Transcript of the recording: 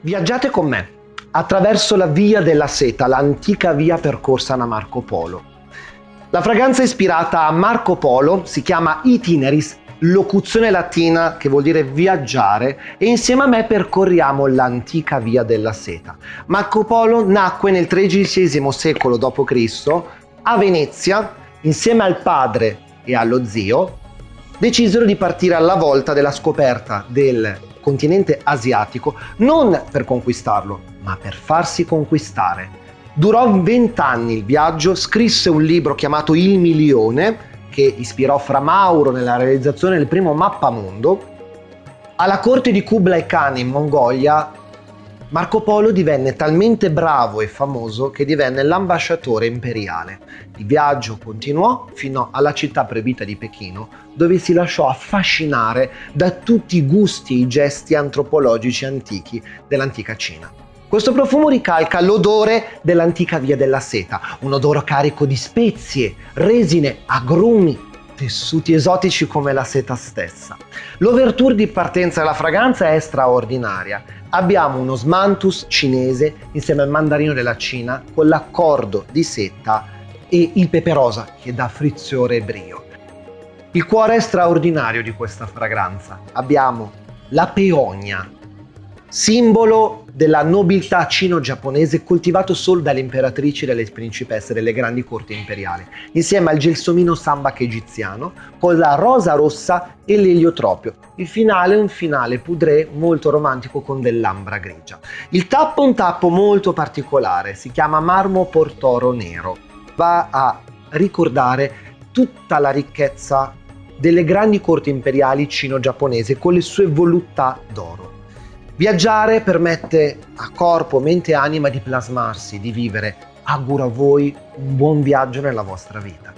Viaggiate con me attraverso la Via della Seta, l'antica via percorsa da Marco Polo. La fragranza ispirata a Marco Polo si chiama Itineris, locuzione latina che vuol dire viaggiare, e insieme a me percorriamo l'antica Via della Seta. Marco Polo nacque nel XIII secolo d.C. a Venezia insieme al padre e allo zio decisero di partire alla volta della scoperta del continente asiatico non per conquistarlo, ma per farsi conquistare. Durò vent'anni il viaggio, scrisse un libro chiamato Il Milione, che ispirò Fra Mauro nella realizzazione del primo mappamondo. Alla corte di Kublai Khan in Mongolia, Marco Polo divenne talmente bravo e famoso che divenne l'ambasciatore imperiale. Il viaggio continuò fino alla città proibita di Pechino, dove si lasciò affascinare da tutti i gusti e i gesti antropologici antichi dell'antica Cina. Questo profumo ricalca l'odore dell'antica via della seta, un odore carico di spezie, resine, agrumi, tessuti esotici come la seta stessa. L'overture di partenza della fragranza è straordinaria. Abbiamo uno smantus cinese insieme al mandarino della Cina con l'accordo di seta e il pepe rosa che dà frizione e brio. Il cuore straordinario di questa fragranza. Abbiamo la peonia, simbolo della nobiltà cino-giapponese coltivato solo dalle imperatrici e dalle principesse delle grandi corti imperiali, insieme al gelsomino sambac egiziano, con la rosa rossa e l'eliotropio. Il finale è un finale poudré molto romantico con dell'ambra grigia. Il tappo è un tappo molto particolare, si chiama marmo portoro nero. Va a ricordare tutta la ricchezza delle grandi corti imperiali cino-giapponesi con le sue voluttà d'oro. Viaggiare permette a corpo, mente e anima di plasmarsi, di vivere. Auguro a voi un buon viaggio nella vostra vita.